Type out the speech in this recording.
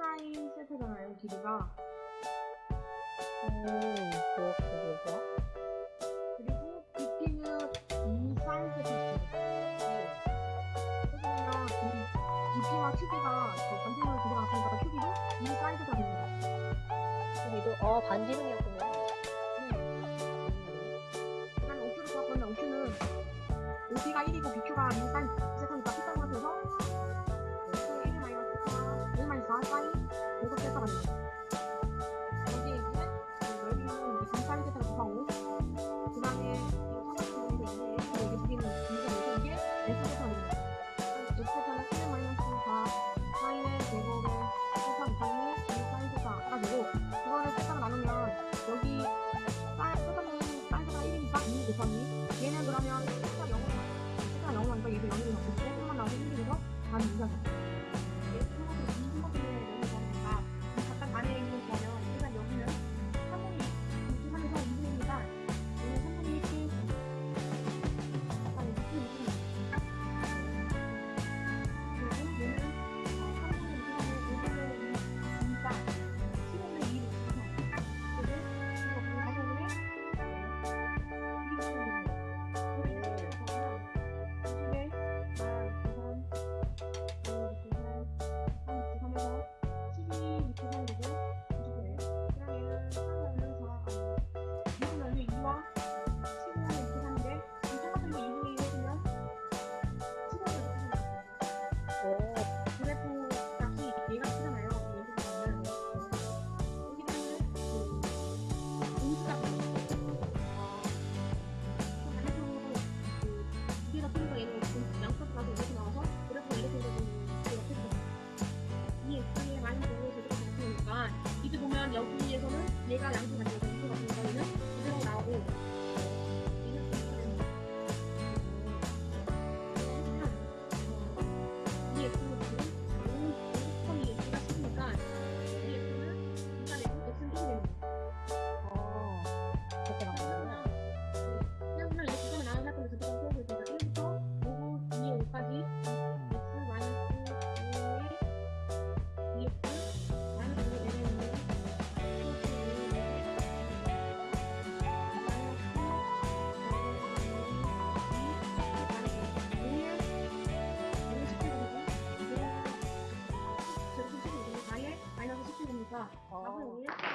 12사인 세트잖아요 길이가 오 그렇게 되죠 그리고 깊이는 2사인 세트입니다 그러면 깊이와 크기가 반지름을 두개 나왔으니까 크기도 2사인 세트가 됩니다 크기도? 어 반지름이었군요 네. 음. 그다음에 OQ를 구할 건데 OQ는 OP가 1이고 BQ가 곱하기. 얘는 그러면 14 0으로 14 0으로 하니까 얘도 0으로 바뀌고 3만 나오고 힘들어서 반 이상이 两。 อย่างเงี้ย